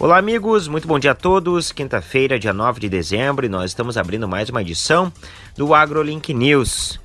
Olá, amigos, muito bom dia a todos. Quinta-feira, dia 9 de dezembro, e nós estamos abrindo mais uma edição do AgroLink News.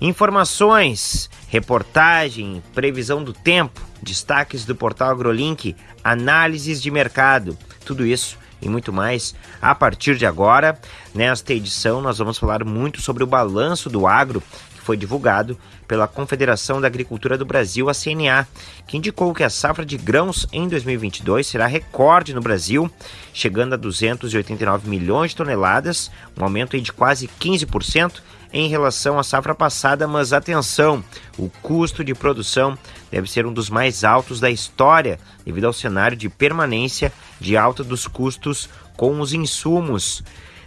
Informações, reportagem, previsão do tempo, destaques do portal AgroLink, análises de mercado, tudo isso e muito mais a partir de agora. Nesta edição, nós vamos falar muito sobre o balanço do agro foi divulgado pela Confederação da Agricultura do Brasil, a CNA, que indicou que a safra de grãos em 2022 será recorde no Brasil, chegando a 289 milhões de toneladas, um aumento de quase 15% em relação à safra passada, mas atenção, o custo de produção deve ser um dos mais altos da história, devido ao cenário de permanência de alta dos custos com os insumos.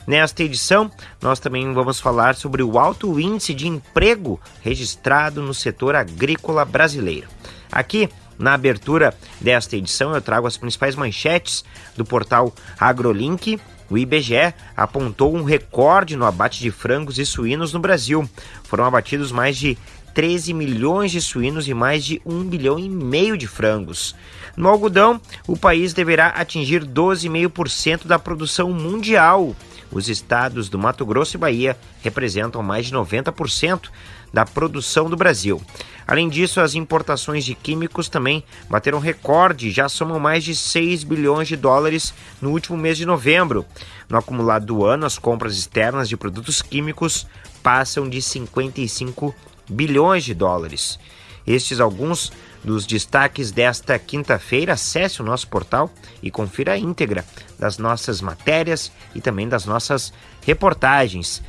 Nesta edição, nós também vamos falar sobre o alto índice de emprego registrado no setor agrícola brasileiro. Aqui, na abertura desta edição, eu trago as principais manchetes do portal AgroLink. O IBGE apontou um recorde no abate de frangos e suínos no Brasil. Foram abatidos mais de 13 milhões de suínos e mais de 1 bilhão e meio de frangos. No algodão, o país deverá atingir 12,5% da produção mundial os estados do Mato Grosso e Bahia representam mais de 90% da produção do Brasil. Além disso, as importações de químicos também bateram recorde, já somam mais de 6 bilhões de dólares no último mês de novembro. No acumulado do ano, as compras externas de produtos químicos passam de 55 bilhões de dólares. Estes alguns dos destaques desta quinta-feira. Acesse o nosso portal e confira a íntegra das nossas matérias e também das nossas reportagens.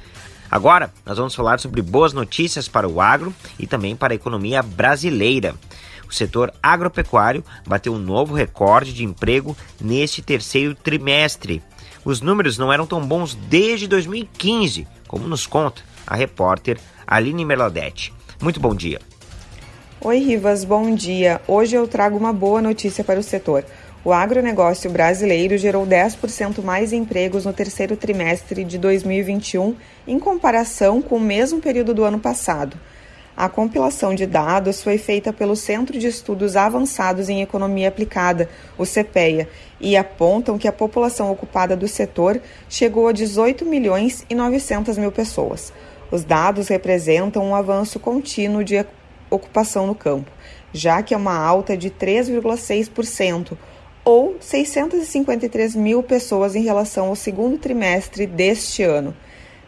Agora, nós vamos falar sobre boas notícias para o agro e também para a economia brasileira. O setor agropecuário bateu um novo recorde de emprego neste terceiro trimestre. Os números não eram tão bons desde 2015, como nos conta a repórter Aline Merladete. Muito bom dia. Oi, Rivas, bom dia. Hoje eu trago uma boa notícia para o setor. O agronegócio brasileiro gerou 10% mais empregos no terceiro trimestre de 2021 em comparação com o mesmo período do ano passado. A compilação de dados foi feita pelo Centro de Estudos Avançados em Economia Aplicada, o CPEA, e apontam que a população ocupada do setor chegou a 18 milhões e 900 mil pessoas. Os dados representam um avanço contínuo de ocupação no campo, já que é uma alta de 3,6%, ou 653 mil pessoas em relação ao segundo trimestre deste ano.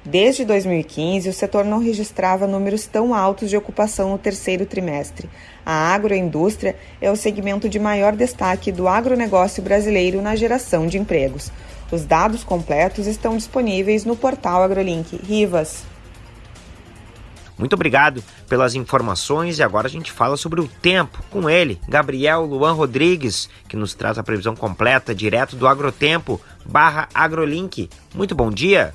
Desde 2015, o setor não registrava números tão altos de ocupação no terceiro trimestre. A agroindústria é o segmento de maior destaque do agronegócio brasileiro na geração de empregos. Os dados completos estão disponíveis no portal AgroLink. Rivas. Muito obrigado pelas informações e agora a gente fala sobre o tempo com ele, Gabriel Luan Rodrigues, que nos traz a previsão completa direto do Agrotempo barra AgroLink. Muito bom dia!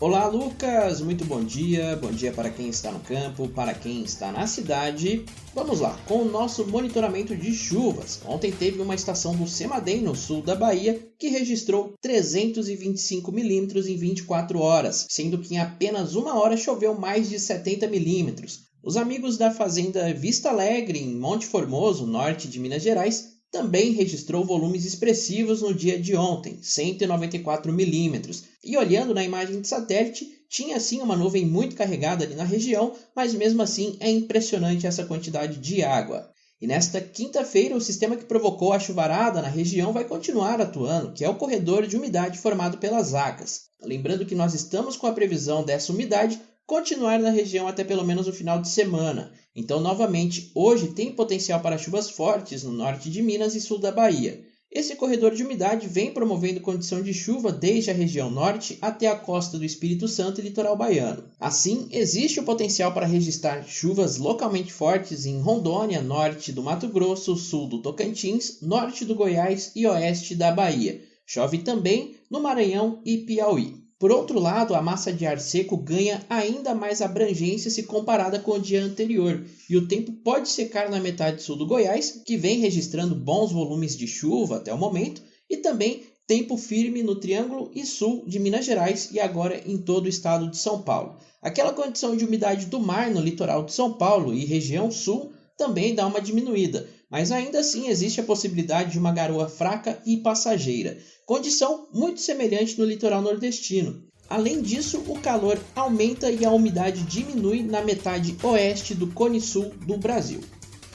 Olá, Lucas! Muito bom dia. Bom dia para quem está no campo, para quem está na cidade. Vamos lá, com o nosso monitoramento de chuvas. Ontem teve uma estação do Semadem, no sul da Bahia, que registrou 325 milímetros em 24 horas, sendo que em apenas uma hora choveu mais de 70 milímetros. Os amigos da fazenda Vista Alegre, em Monte Formoso, norte de Minas Gerais, também registrou volumes expressivos no dia de ontem, 194 milímetros. E olhando na imagem de satélite, tinha sim uma nuvem muito carregada ali na região, mas mesmo assim é impressionante essa quantidade de água. E nesta quinta-feira, o sistema que provocou a chuvarada na região vai continuar atuando, que é o corredor de umidade formado pelas águas. Lembrando que nós estamos com a previsão dessa umidade continuar na região até pelo menos o final de semana. Então, novamente, hoje tem potencial para chuvas fortes no norte de Minas e sul da Bahia. Esse corredor de umidade vem promovendo condição de chuva desde a região norte até a costa do Espírito Santo e litoral baiano. Assim, existe o potencial para registrar chuvas localmente fortes em Rondônia, norte do Mato Grosso, sul do Tocantins, norte do Goiás e oeste da Bahia. Chove também no Maranhão e Piauí. Por outro lado, a massa de ar seco ganha ainda mais abrangência se comparada com o dia anterior, e o tempo pode secar na metade sul do Goiás, que vem registrando bons volumes de chuva até o momento, e também tempo firme no Triângulo e Sul de Minas Gerais e agora em todo o estado de São Paulo. Aquela condição de umidade do mar no litoral de São Paulo e região sul também dá uma diminuída, mas ainda assim existe a possibilidade de uma garoa fraca e passageira, condição muito semelhante no litoral nordestino. Além disso, o calor aumenta e a umidade diminui na metade oeste do Cone Sul do Brasil.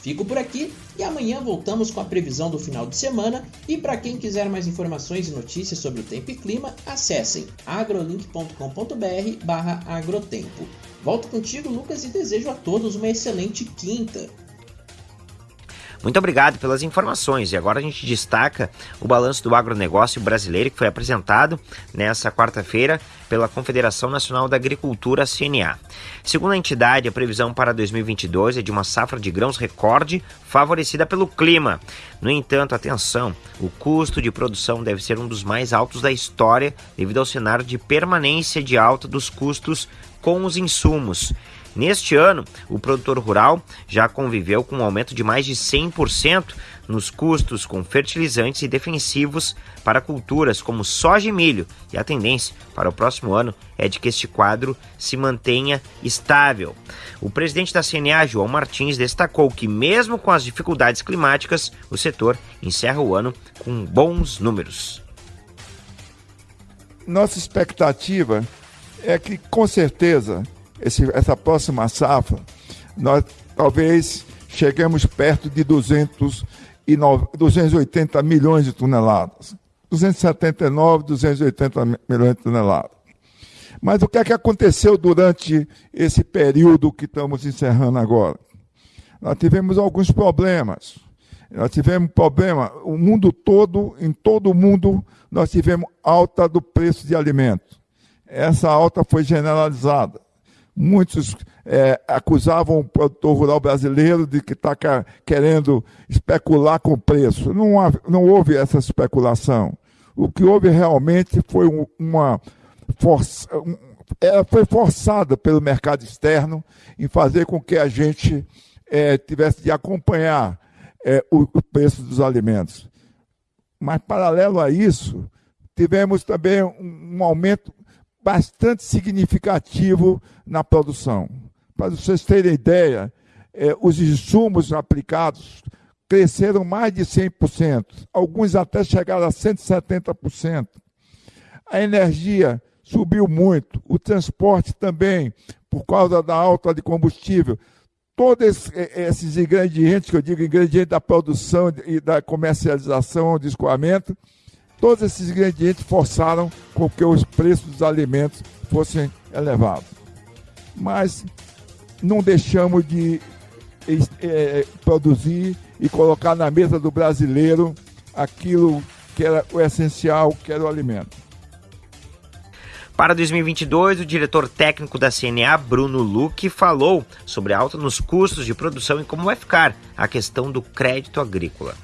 Fico por aqui e amanhã voltamos com a previsão do final de semana. E para quem quiser mais informações e notícias sobre o tempo e clima, acessem agrolink.com.br/agrotempo. Volto contigo, Lucas, e desejo a todos uma excelente quinta. Muito obrigado pelas informações. E agora a gente destaca o balanço do agronegócio brasileiro que foi apresentado nessa quarta-feira pela Confederação Nacional da Agricultura, CNA. Segundo a entidade, a previsão para 2022 é de uma safra de grãos recorde favorecida pelo clima. No entanto, atenção, o custo de produção deve ser um dos mais altos da história devido ao cenário de permanência de alta dos custos com os insumos. Neste ano, o produtor rural já conviveu com um aumento de mais de 100% nos custos com fertilizantes e defensivos para culturas como soja e milho, e a tendência para o próximo ano é de que este quadro se mantenha estável. O presidente da CNA, João Martins, destacou que, mesmo com as dificuldades climáticas, o setor encerra o ano com bons números. Nossa expectativa é que, com certeza, esse, essa próxima safra, nós talvez cheguemos perto de 200 e 280 milhões de toneladas. 279, 280 milhões de toneladas. Mas o que é que aconteceu durante esse período que estamos encerrando agora? Nós tivemos alguns problemas. Nós tivemos problema, o mundo todo, em todo o mundo, nós tivemos alta do preço de alimentos. Essa alta foi generalizada. Muitos é, acusavam o produtor rural brasileiro de que está querendo especular com preço. Não, não houve essa especulação. O que houve realmente foi uma força, ela foi forçada pelo mercado externo em fazer com que a gente é, tivesse de acompanhar é, o, o preço dos alimentos. Mas, paralelo a isso, tivemos também um, um aumento bastante significativo na produção. Para vocês terem ideia, é, os insumos aplicados cresceram mais de 100%, alguns até chegaram a 170%. A energia subiu muito, o transporte também, por causa da alta de combustível. Todos esses ingredientes, que eu digo ingredientes da produção e da comercialização, do escoamento, Todos esses ingredientes forçaram com que os preços dos alimentos fossem elevados. Mas não deixamos de é, produzir e colocar na mesa do brasileiro aquilo que era o essencial, que era o alimento. Para 2022, o diretor técnico da CNA, Bruno Luque, falou sobre a alta nos custos de produção e como vai ficar a questão do crédito agrícola.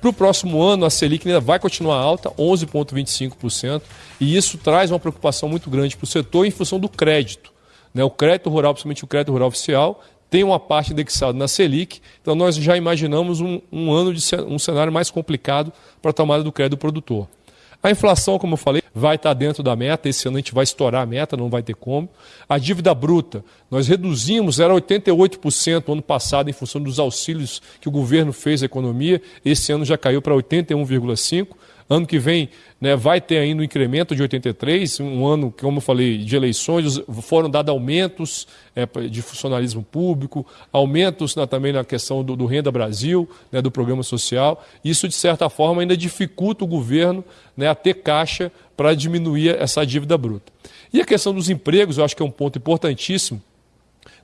Para o próximo ano, a Selic ainda vai continuar alta, 11,25%, e isso traz uma preocupação muito grande para o setor em função do crédito. Né? O crédito rural, principalmente o crédito rural oficial, tem uma parte indexada na Selic, então nós já imaginamos um, um ano de um cenário mais complicado para a tomada do crédito do produtor. A inflação, como eu falei, vai estar dentro da meta. Esse ano a gente vai estourar a meta, não vai ter como. A dívida bruta, nós reduzimos, era 88% no ano passado, em função dos auxílios que o governo fez à economia. Esse ano já caiu para 81,5%. Ano que vem né, vai ter ainda um incremento de 83, um ano, como eu falei, de eleições, foram dados aumentos é, de funcionalismo público, aumentos na, também na questão do, do Renda Brasil, né, do programa social. Isso, de certa forma, ainda dificulta o governo né, a ter caixa para diminuir essa dívida bruta. E a questão dos empregos, eu acho que é um ponto importantíssimo.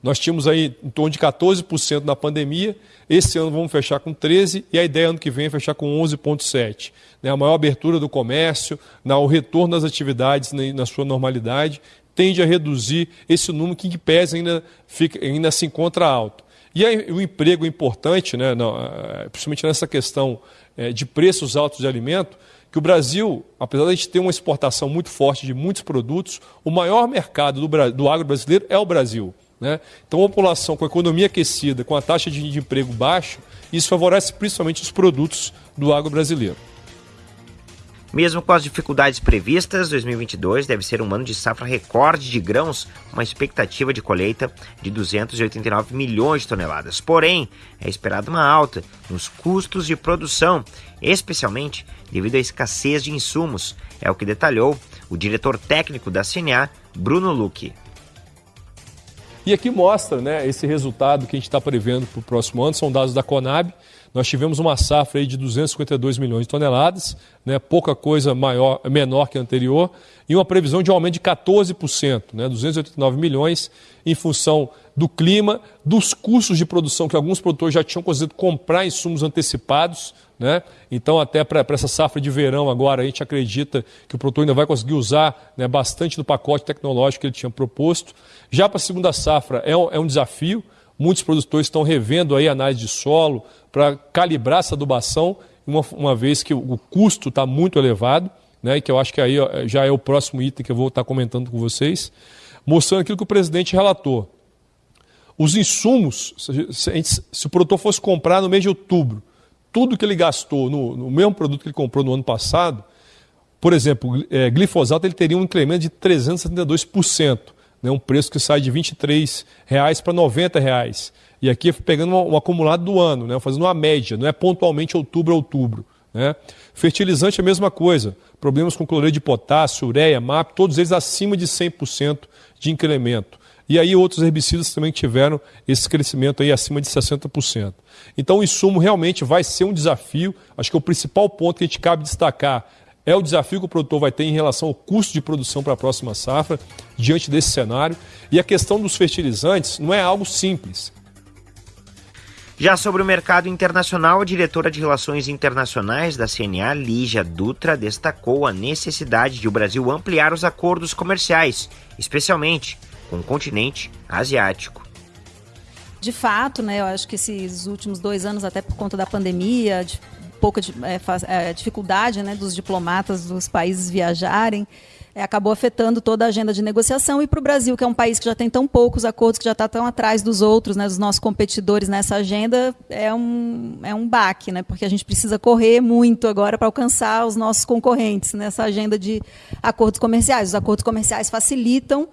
Nós tínhamos aí em torno de 14% na pandemia, esse ano vamos fechar com 13% e a ideia ano que vem é fechar com 11,7%. Né? A maior abertura do comércio, o retorno das atividades na sua normalidade, tende a reduzir esse número que, em pese, ainda, fica, ainda se encontra alto. E aí, o emprego é importante, né, eh, principalmente nessa questão eh, de preços altos de alimento, que o Brasil, apesar de a gente ter uma exportação muito forte de muitos produtos, o maior mercado do, do agro brasileiro é o Brasil. Né? Então, a população com a economia aquecida, com a taxa de emprego baixa, isso favorece principalmente os produtos do agro brasileiro. Mesmo com as dificuldades previstas, 2022 deve ser um ano de safra recorde de grãos, uma expectativa de colheita de 289 milhões de toneladas. Porém, é esperada uma alta nos custos de produção, especialmente devido à escassez de insumos, é o que detalhou o diretor técnico da CNA, Bruno Luque. E aqui mostra né, esse resultado que a gente está prevendo para o próximo ano, são dados da Conab. Nós tivemos uma safra aí de 252 milhões de toneladas, né, pouca coisa maior, menor que a anterior, e uma previsão de aumento de 14%, né, 289 milhões, em função do clima, dos custos de produção que alguns produtores já tinham conseguido comprar insumos antecipados. Né? Então, até para essa safra de verão agora, a gente acredita que o produtor ainda vai conseguir usar né, bastante do pacote tecnológico que ele tinha proposto. Já para a segunda safra é um, é um desafio, Muitos produtores estão revendo aí a análise de solo para calibrar essa adubação, uma, uma vez que o, custo está muito elevado, né, que eu acho que aí já é o próximo item que eu vou estar tá comentando com vocês, mostrando aquilo que o presidente relatou. Os insumos, se, se o produtor fosse comprar no mês de outubro, tudo que ele gastou no, no mesmo produto que ele comprou no ano passado, por exemplo, é, glifosato ele teria um incremento de 372% né, um preço que sai de 23 reais para 90 reais. E aqui pegando um acumulado do ano, né, fazendo uma média, não é pontualmente outubro a outubro. Né? Fertilizante é a mesma coisa. Problemas com cloreto de potássio, ureia, MAP, todos eles acima de 100% de incremento. E aí outros herbicidas também tiveram esse crescimento aí acima de 60%. Então o insumo realmente vai ser um desafio. Acho que é o principal ponto que a gente cabe destacar é o desafio que o produtor vai ter em relação ao custo de produção para a próxima safra, diante desse cenário. E a questão dos fertilizantes não é algo simples. Já sobre o mercado internacional, a diretora de Relações Internacionais da CNA, Lígia Dutra, destacou a necessidade de o Brasil ampliar os acordos comerciais, especialmente com o continente asiático. De fato, né, eu acho que esses últimos dois anos, até por conta da pandemia, pouca é, é, dificuldade né, dos diplomatas dos países viajarem, é, acabou afetando toda a agenda de negociação. E para o Brasil, que é um país que já tem tão poucos acordos, que já está tão atrás dos outros, né, dos nossos competidores nessa agenda, é um, é um baque, né, porque a gente precisa correr muito agora para alcançar os nossos concorrentes nessa agenda de acordos comerciais. Os acordos comerciais facilitam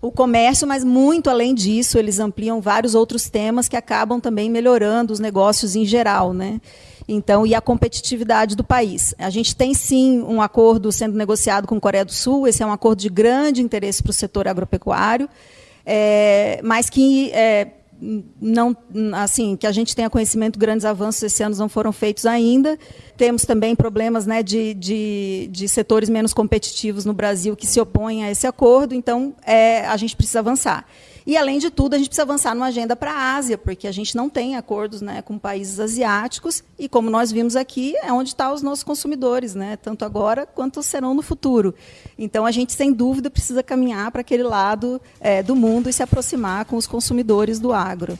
o comércio, mas muito além disso, eles ampliam vários outros temas que acabam também melhorando os negócios em geral, né? Então, e a competitividade do país. A gente tem sim um acordo sendo negociado com a Coreia do Sul, esse é um acordo de grande interesse para o setor agropecuário, é, mas que é, não, assim, que a gente tenha conhecimento, grandes avanços esse ano não foram feitos ainda. Temos também problemas né, de, de, de setores menos competitivos no Brasil que se opõem a esse acordo, então é, a gente precisa avançar. E, além de tudo, a gente precisa avançar numa agenda para a Ásia, porque a gente não tem acordos né, com países asiáticos, e como nós vimos aqui, é onde estão os nossos consumidores, né, tanto agora quanto serão no futuro. Então, a gente, sem dúvida, precisa caminhar para aquele lado é, do mundo e se aproximar com os consumidores do agro.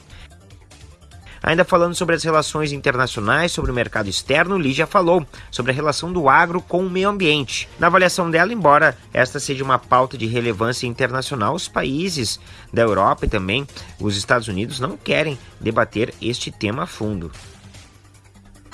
Ainda falando sobre as relações internacionais, sobre o mercado externo, Lígia falou sobre a relação do agro com o meio ambiente. Na avaliação dela, embora esta seja uma pauta de relevância internacional, os países da Europa e também os Estados Unidos não querem debater este tema a fundo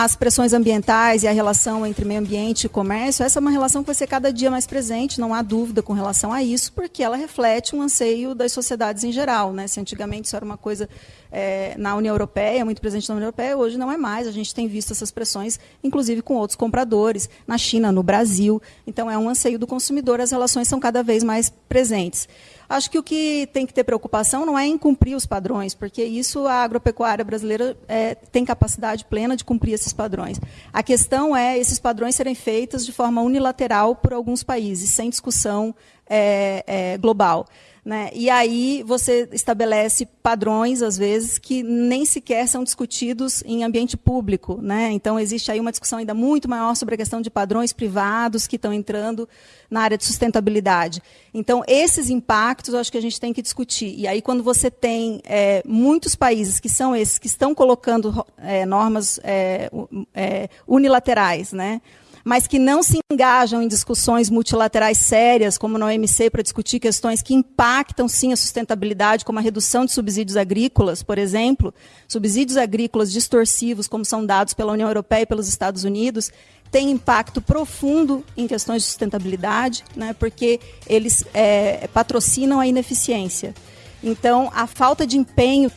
as pressões ambientais e a relação entre meio ambiente e comércio, essa é uma relação que vai ser cada dia mais presente, não há dúvida com relação a isso, porque ela reflete um anseio das sociedades em geral. Né? Se antigamente isso era uma coisa é, na União Europeia, muito presente na União Europeia, hoje não é mais. A gente tem visto essas pressões, inclusive com outros compradores, na China, no Brasil. Então, é um anseio do consumidor, as relações são cada vez mais presentes. Acho que o que tem que ter preocupação não é em cumprir os padrões, porque isso a agropecuária brasileira é, tem capacidade plena de cumprir esses padrões. A questão é esses padrões serem feitos de forma unilateral por alguns países, sem discussão é, é, global. Né? E aí você estabelece padrões, às vezes, que nem sequer são discutidos em ambiente público. Né? Então, existe aí uma discussão ainda muito maior sobre a questão de padrões privados que estão entrando na área de sustentabilidade. Então, esses impactos eu acho que a gente tem que discutir. E aí, quando você tem é, muitos países que são esses, que estão colocando é, normas é, é unilaterais, né? Mas que não se engajam em discussões multilaterais sérias, como na OMC, para discutir questões que impactam sim a sustentabilidade, como a redução de subsídios agrícolas, por exemplo, subsídios agrícolas distorsivos, como são dados pela União Europeia e pelos Estados Unidos, tem impacto profundo em questões de sustentabilidade, né, porque eles é, patrocinam a ineficiência. Então, a falta de empenho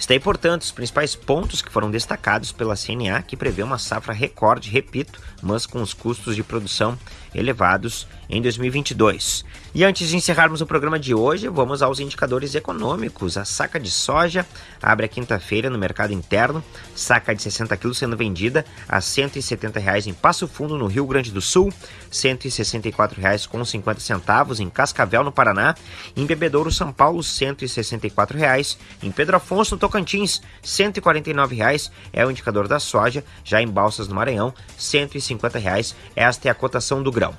Está aí, portanto, os principais pontos que foram destacados pela CNA, que prevê uma safra recorde, repito, mas com os custos de produção elevados em 2022. E antes de encerrarmos o programa de hoje, vamos aos indicadores econômicos. A saca de soja abre a quinta-feira no mercado interno, saca de 60 quilos sendo vendida a 170 reais em Passo Fundo, no Rio Grande do Sul, 164 reais com 50 centavos em Cascavel, no Paraná, em Bebedouro, São Paulo, 164 reais, em Pedro Afonso, no Tocantins, 149 reais é o indicador da soja, já em Balsas, no Maranhão, 150 reais. Esta é a cotação do grão.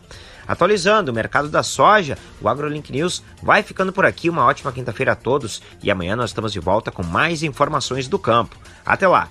Atualizando o mercado da soja, o AgroLink News vai ficando por aqui. Uma ótima quinta-feira a todos e amanhã nós estamos de volta com mais informações do campo. Até lá!